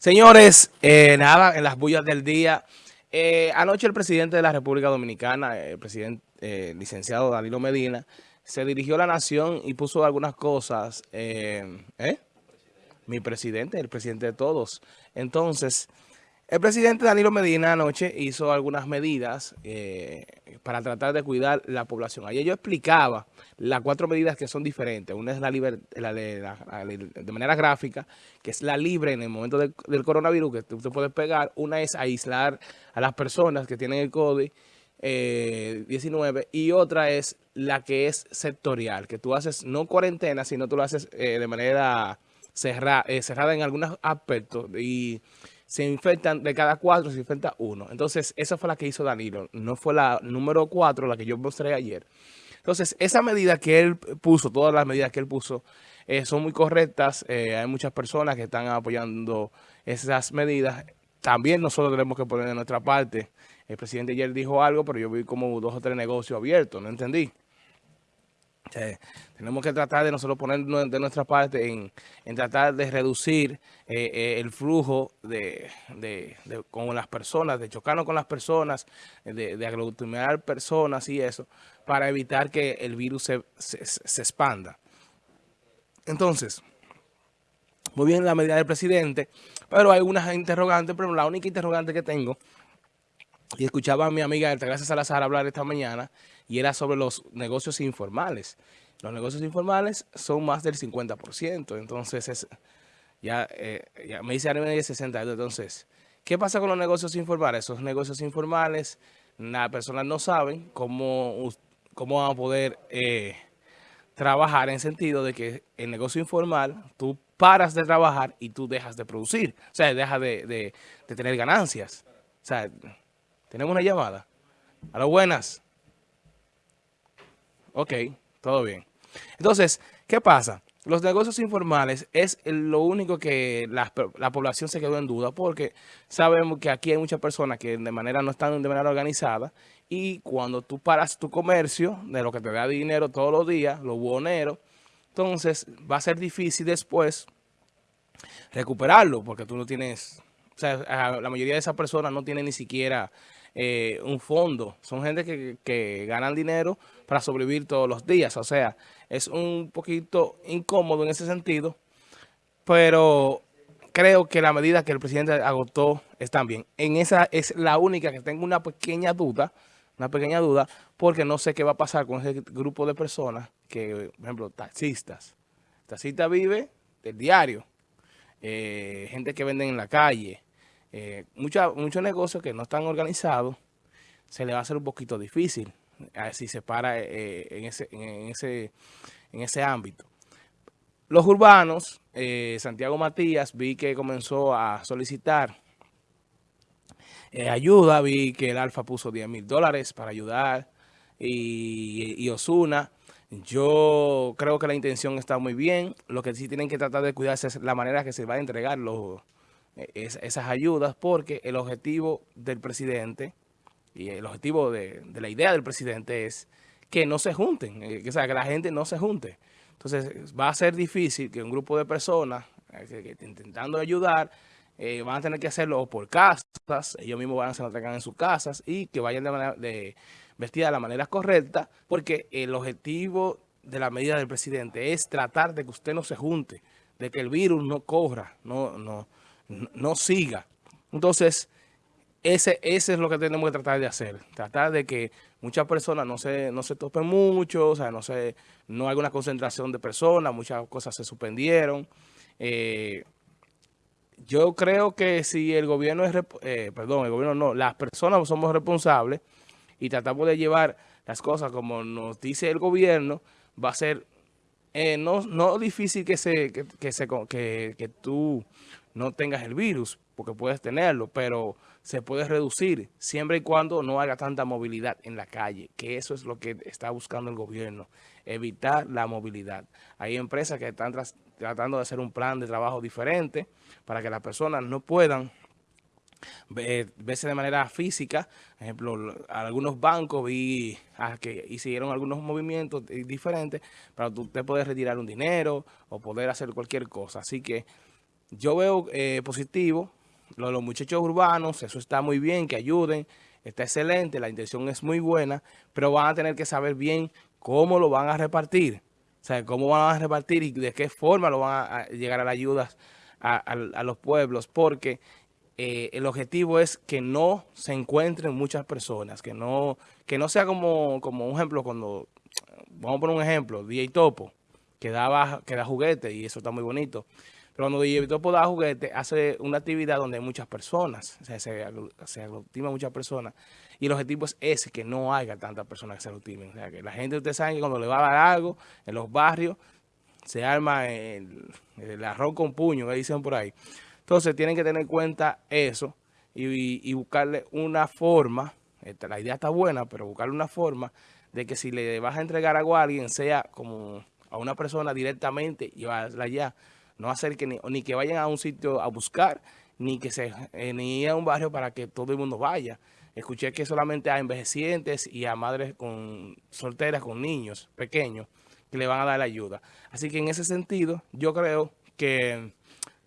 Señores, eh, nada, en las bullas del día. Eh, anoche el presidente de la República Dominicana, el presidente eh, licenciado Danilo Medina, se dirigió a la nación y puso algunas cosas. ¿eh? Mi presidente, el presidente de todos. Entonces, el presidente Danilo Medina anoche hizo algunas medidas eh, para tratar de cuidar la población. Ayer yo explicaba las cuatro medidas que son diferentes. Una es la, la, de, de, manera gráfica, que es la libre en el momento del, coronavirus, que usted puede pegar. Una es aislar a las personas que tienen el COVID-19 eh, y otra es la que es sectorial, que tú haces no cuarentena, sino tú lo haces eh, de manera cerrada, cerrada en algunos aspectos y se infectan, de cada cuatro se infecta uno. Entonces, esa fue la que hizo Danilo, no fue la número cuatro, la que yo mostré ayer. Entonces, esa medida que él puso, todas las medidas que él puso, eh, son muy correctas. Eh, hay muchas personas que están apoyando esas medidas. También nosotros tenemos que poner de nuestra parte. El presidente ayer dijo algo, pero yo vi como dos o tres negocios abiertos, no entendí tenemos que tratar de nosotros poner de nuestra parte en, tratar de reducir eh, eh, el flujo de, con las personas, de chocarnos con las personas, de, de aglutinar personas y eso, para evitar que el virus se, se, expanda. Entonces, muy bien la medida del presidente, pero hay unas interrogantes, pero la única interrogante que tengo y escuchaba a mi amiga Altagracia Salazar hablar esta mañana y era sobre los negocios informales. Los negocios informales son más del 50%, entonces es, ya, eh, ya me dice de 62. Entonces, ¿qué pasa con los negocios informales? Esos negocios informales, las personas no saben cómo, cómo van a poder eh, trabajar en sentido de que el negocio informal, tú paras de trabajar y tú dejas de producir, o sea, dejas de, de tener ganancias. O sea, tenemos una llamada. A las buenas. Ok, todo bien. Entonces, ¿qué pasa? Los negocios informales es lo único que la, población se quedó en duda porque sabemos que aquí hay muchas personas que de manera no están de manera organizada y cuando tú paras tu comercio de lo que te da dinero todos los días, lo buonero, entonces va a ser difícil después recuperarlo porque tú no tienes, o sea, la mayoría de esas personas no tienen ni siquiera eh, un fondo. Son gente que, que, ganan dinero para sobrevivir todos los días. O sea, es un poquito incómodo en ese sentido, pero creo que la medida que el presidente agotó están bien. En esa es la única que tengo una pequeña duda, una pequeña duda, porque no sé qué va a pasar con ese grupo de personas que, por ejemplo, taxistas. Taxista vive del diario, eh, gente que venden en la calle, eh, muchos negocios que no están organizados, se le va a hacer un poquito difícil si se para eh, en, ese, en, ese, en ese ámbito. Los urbanos, eh, Santiago Matías, vi que comenzó a solicitar ayuda, vi que el Alfa puso 10 mil dólares para ayudar y, y Osuna. Yo creo que la intención está muy bien. Lo que sí tienen que tratar de cuidarse es la manera que se va a entregar los, esas ayudas porque el objetivo del presidente y el objetivo de, la idea del presidente es que no se junten, eh, que, sea, que la gente no se junte. Entonces va a ser difícil que un grupo de personas eh, intentando ayudar eh, van a tener que hacerlo por casas, ellos mismos van a se lo traigan en sus casas y que vayan de manera de vestida de la manera correcta porque el objetivo de la medida del presidente es tratar de que usted no se junte, de que el virus no corra, no, no, no siga. Entonces, ese, ese es lo que tenemos que tratar de hacer. Tratar de que muchas personas no se, no se topen mucho, o sea, no, se, no hay una concentración de personas, muchas cosas se suspendieron. Eh, yo creo que si el gobierno es, eh, perdón, el gobierno no, las personas somos responsables y tratamos de llevar las cosas como nos dice el gobierno, va a ser eh, no, no difícil que, se, que, se, que, que tú no tengas el virus, porque puedes tenerlo, pero se puede reducir siempre y cuando no haga tanta movilidad en la calle, que eso es lo que está buscando el gobierno, evitar la movilidad. Hay empresas que están tratando de hacer un plan de trabajo diferente para que las personas no puedan verse de manera física. Por ejemplo, algunos bancos vi ah, que hicieron algunos movimientos diferentes para usted poder retirar un dinero o poder hacer cualquier cosa. Así que yo veo eh, positivo, lo, los muchachos urbanos, eso está muy bien, que ayuden, está excelente, la intención es muy buena, pero van a tener que saber bien cómo lo van a repartir. O sea, cómo van a repartir y de qué forma lo van a, llegar a las ayudas a, los pueblos, porque eh, el objetivo es que no se encuentren muchas personas, que no, que no sea como, como un ejemplo cuando, vamos a poner un ejemplo, DJ Topo, que, daba, que da juguete y eso está muy bonito. Pero Topo da juguete, hace una actividad donde hay muchas personas, o se, se aglutinan muchas personas. Y el objetivo es ese, que no haya tantas personas que se aglutinen. Que la gente, ustedes saben que cuando le va a dar algo en los barrios, se arma el, el arroz con puño, que dicen por ahí. Entonces tienen que tener en cuenta eso y, buscarle una forma, la idea está buena, pero buscarle una forma de que si le vas a entregar algo a alguien, sea como a una persona directamente, llevarla allá, no hacer que ni, que vayan a un sitio a buscar, ni que se eh, ni a un barrio para que todo el mundo vaya. Escuché que solamente a envejecientes y a madres con solteras con niños pequeños que le van a dar la ayuda. Así que en ese sentido, yo creo que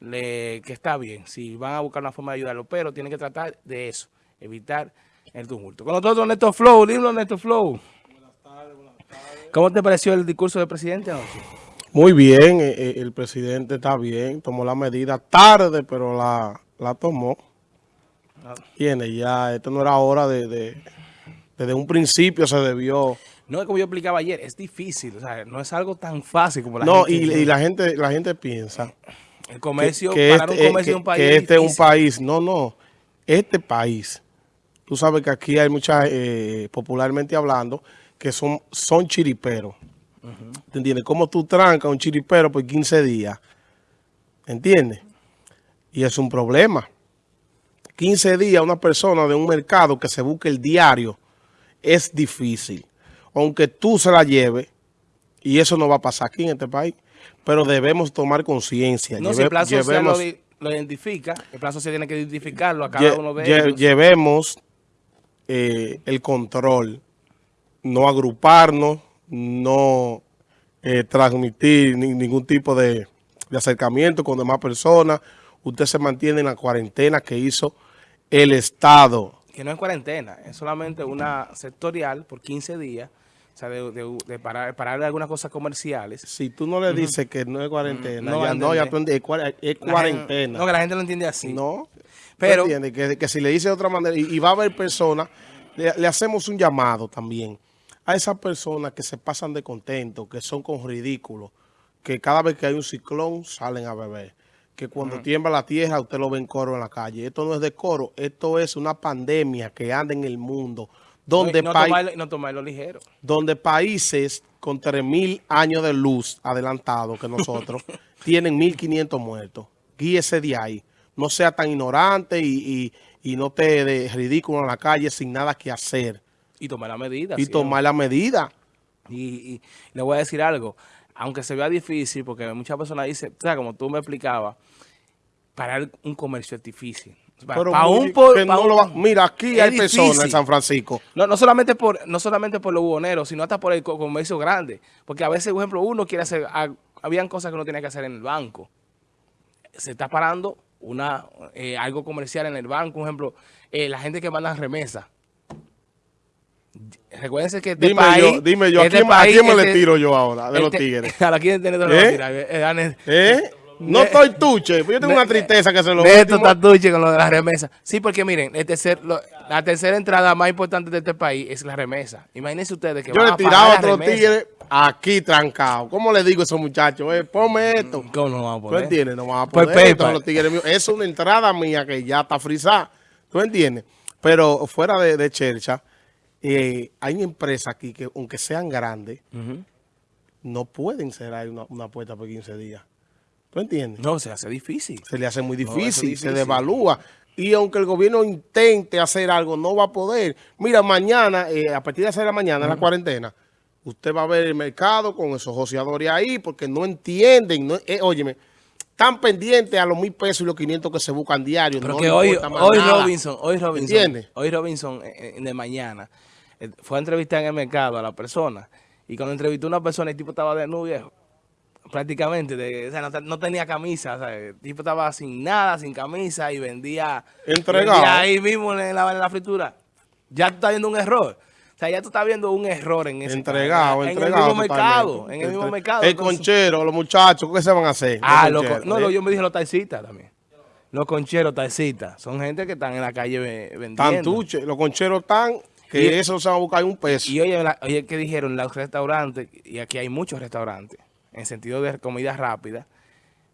le, que está bien, si van a buscar una forma de ayudarlo, pero tienen que tratar de eso, evitar el tumulto. Con nosotros, Néstor Flow, dime Néstor Flow. Buenas tardes, buenas tardes. ¿Cómo te pareció el discurso del presidente anoche? Muy bien, eh, eh, el presidente está bien, tomó la medida tarde, pero la, la tomó. Tiene ya, esto no era hora de, desde un principio se debió... No es como yo explicaba ayer, es difícil, o sea, no es algo tan fácil como la gente... No, y, la gente la gente piensa el comercio, que, para este, un comercio de un país. Que este es un país. No, no. Este país. Tú sabes que aquí hay muchas, eh, popularmente hablando, que son, son chiriperos. ¿Te entiendes? ¿Cómo tú trancas un chiripero por 15 días? ¿Entiendes? Y es un problema. 15 días una persona de un mercado que se busque el diario es difícil. Aunque tú se la lleves, y eso no va a pasar aquí en este país pero debemos tomar conciencia. No, si el plan social lo, identifica, el plan social tiene que identificarlo a cada uno de ellos. Llevemos eh, el control, no agruparnos, no eh, transmitir ningún tipo de, acercamiento con demás personas. Usted se mantiene en la cuarentena que hizo el Estado. Que no es cuarentena, es solamente una sectorial por 15 días o sea, de, parar, parar de algunas cosas comerciales. Si tú no le dices que no es cuarentena, no, ya no, ya es, cuarentena. no, que la gente lo entiende así. No, pero que, que, si le dice de otra manera, y, va a haber personas, le, hacemos un llamado también a esas personas que se pasan de contento, que son con ridículos, que cada vez que hay un ciclón salen a beber que cuando tiembla la tierra usted lo ve en coro en la calle. Esto no es de coro, esto es una pandemia que anda en el mundo donde, no, no, tomarlo, ligero. donde países con 3.000 años de luz adelantados que nosotros tienen 1.500 muertos. Guíese de ahí. No sea tan ignorante y, no te de ridículo en la calle sin nada que hacer. Y tomar la medida. Y tomar la medida. Y, le voy a decir algo. Aunque se vea difícil, porque muchas personas dicen, o sea, como tú me explicabas, parar un comercio es difícil. Pero mira, aquí hay personas en San Francisco. No, no solamente por no solamente por los buhoneros, sino hasta por el comercio grande. Porque a veces, por ejemplo, uno quiere hacer, habían cosas que uno tiene que hacer en el banco. Se está parando una eh, algo comercial en el banco, por ejemplo, eh, la gente que manda remesa. Recuérdense que este dime país... Yo, dime yo, ¿a quién, me le tiro yo ahora de los este, tigres? ¿A quién tiene ¿Eh? ¿Eh? No estoy tuche, yo tengo una tristeza que se lo Esto está tuche con lo de la remesa. Sí, porque miren, el tercer, la tercera entrada más importante de este país es la remesa. Imagínense ustedes que Yo le tiraba a otro tigre aquí trancado. ¿Cómo le digo a esos muchachos? Eh, ponme esto. ¿Cómo no vamos a poder? ¿Tú entiendes? No vamos a pues poder. Pues, los tigres míos. Es una entrada mía que ya está frisada. ¿Tú entiendes? Pero fuera de, de Chercha, eh, hay empresas aquí que, aunque sean grandes, no pueden cerrar una, una puerta por 15 días. ¿Tú entiendes? No, se hace difícil. Se le hace muy difícil, se devalúa. Y aunque el gobierno intente hacer algo, no va a poder. Mira, mañana, eh, a partir de hacer la mañana, la cuarentena, usted va a ver el mercado con esos joseadores ahí porque no entienden. No, eh, óyeme, están pendientes a los mil pesos y los 500 que se buscan diarios. Pero que hoy, hoy Robinson, hoy Robinson, hoy Robinson eh, de mañana fue a entrevistar en el mercado a la persona y cuando entrevistó a una persona el tipo estaba de nuevo viejo prácticamente, de, o sea, no, no, tenía camisa, o sea, el tipo estaba sin nada, sin camisa y vendía, Entregado. vendía ahí mismo en la, en la fritura. Ya tú estás viendo un error. O sea, ya tú estás viendo un error en ese Entregado, en, entregado. En el mismo mercado, en el mismo mercado. El Entonces, conchero, los muchachos, ¿qué se van a hacer? Ah, Los con- no, ¿eh? yo me dije los taxistas también. Los concheros taxistas. Son gente que están en la calle ve- vendiendo. Tantuche, los concheros están, que Y- eso se van a buscar un peso. Y oye, la- oye, ¿qué dijeron? Los restaurantes, y aquí hay muchos restaurantes, en sentido de comida rápida,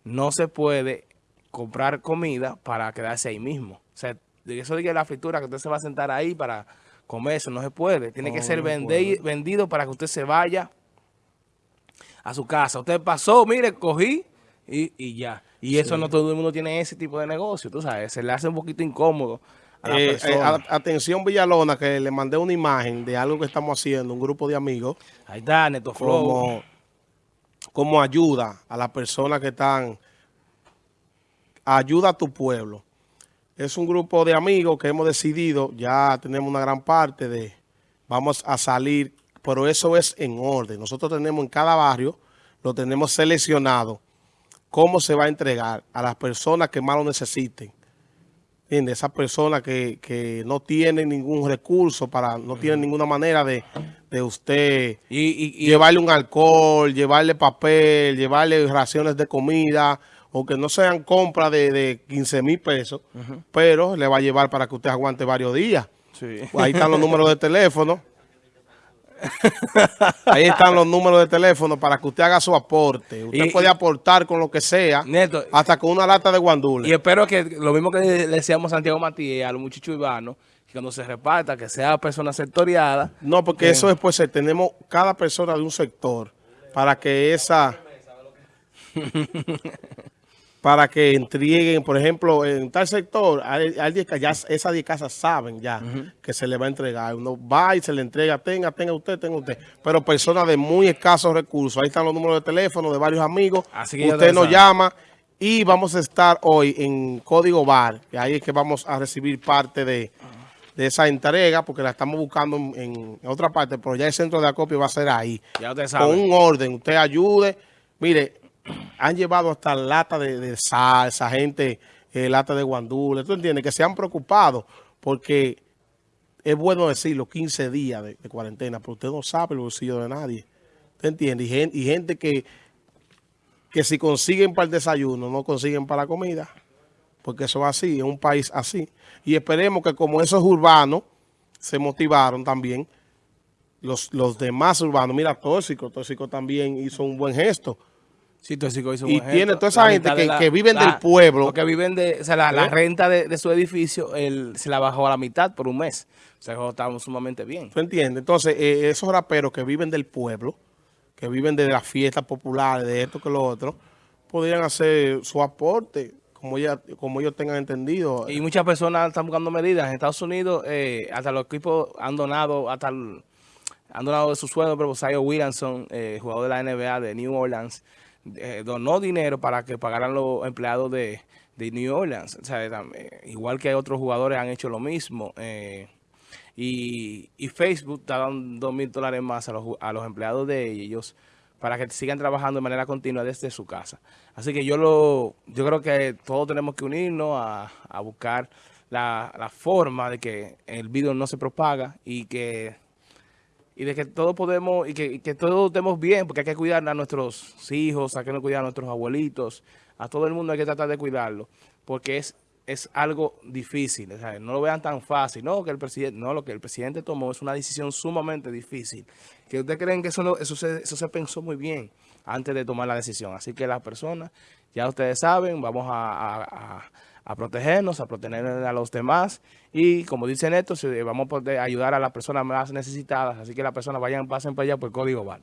no se puede comprar comida para quedarse ahí mismo. O sea, de eso de que la fritura, que usted se va a sentar ahí para comer, eso no se puede. Tiene que ser no vende- vendido para que usted se vaya a su casa. Usted pasó, mire, cogí y, y ya. Y eso no todo el mundo tiene ese tipo de negocio, tú sabes. Se le hace un poquito incómodo Eh, eh, a- atención Villalona, que le mandé una imagen de algo que estamos haciendo, un grupo de amigos, Ahí está, Neto Flow. como, como ayuda a las personas que están, ayuda a tu pueblo. Es un grupo de amigos que hemos decidido, ya tenemos una gran parte de, vamos a salir, pero eso es en orden. Nosotros tenemos en cada barrio, lo tenemos seleccionado, cómo se va a entregar a las personas que más lo necesiten. ¿Entiendes? Esas personas que, que no tienen ningún recurso, para no tienen ninguna manera de, de usted Y, y, y- llevarle un alcohol, llevarle papel, llevarle raciones de comida, o que no sean compras de, de 15 mil pesos, pero le va a llevar para que usted aguante varios días. Sí. Ahí están los números de teléfono. Ahí están los números de teléfono para que usted haga su aporte. Usted Y- puede aportar con lo que sea, Neto, hasta con una lata de guandule. y espero que lo mismo que le decíamos a Santiago Matías, a los muchachos urbanos, que cuando se reparta, que sea persona sectoriada. No, porque eso después eh, tenemos cada persona de un sector para que esa para que entreguen, por ejemplo, en tal sector, hay, hay ya esas 10 casas saben ya que se le va a entregar. Uno va y se le entrega, tenga, tenga usted, tenga usted. Pero personas de muy escasos recursos, ahí están los números de teléfono de varios amigos. Así que usted nos llama y vamos a estar hoy en Código Bar, que ahí es que vamos a recibir parte de, de esa entrega, porque la estamos buscando en, en otra parte, pero ya el centro de acopio va a ser ahí. Ya usted Con sabe. un orden, usted ayude. Mire, han llevado hasta lata de, de salsa, gente, eh, lata de guandule. ¿Tú entiendes? Que se han preocupado porque es bueno decirlo, 15 días de, cuarentena, pero usted no sabe el bolsillo de nadie. ¿Usted entiende? Y gente, y gente que, que si consiguen para el desayuno, no consiguen para la comida. Porque eso es así, es un país así. Y esperemos que como esos urbanos se motivaron también, los, los demás urbanos, mira, Tóxico, Tóxico también hizo un buen gesto. Sí, Tóxico Y tiene toda esa La gente que- la- que viven la- del pueblo. que viven de, o sea, la, la ¿Eh? renta de, de su edificio, él se la bajó a la mitad por un mes. O sea, estamos sumamente bien. ¿Tú entiendes? Entonces, eh, esos raperos que viven del pueblo, que viven de las fiestas populares, de esto que lo otro, podrían hacer su aporte, como, ella, como ellos tengan entendido. Y muchas personas están buscando medidas. En Estados Unidos, eh, hasta los equipos han donado, hasta el- han donado de su sueldo, pero Zion Williamson, eh, jugador de la NBA de New Orleans, eh, donó dinero para que pagaran los empleados de, de New Orleans. Eh, igual que otros jugadores han hecho lo mismo. eh, y, Facebook está dando dos mil dólares más a los, a los empleados de ellos para que sigan trabajando de manera continua desde su casa. Así que yo lo yo creo que todos tenemos que unirnos a, a buscar la, la forma de que el virus no se propaga y que y de que todos podemos y que, y que todos estemos bien porque hay que cuidar a nuestros hijos, hay que cuidar a nuestros abuelitos, a todo el mundo hay que tratar de cuidarlo porque es es algo difícil, no lo vean tan fácil, no que el presidente, no, lo que el presidente tomó es una decisión sumamente difícil, que ustedes creen que eso, no- eso, se, eso se pensó muy bien antes de tomar la decisión, así que las personas, ya ustedes saben, vamos a- a protegernos, a proteger a los demás y como dicen esto, eh, vamos a poder ayudar a las personas más necesitadas, así que las personas vayan, pasen para allá por código VAR.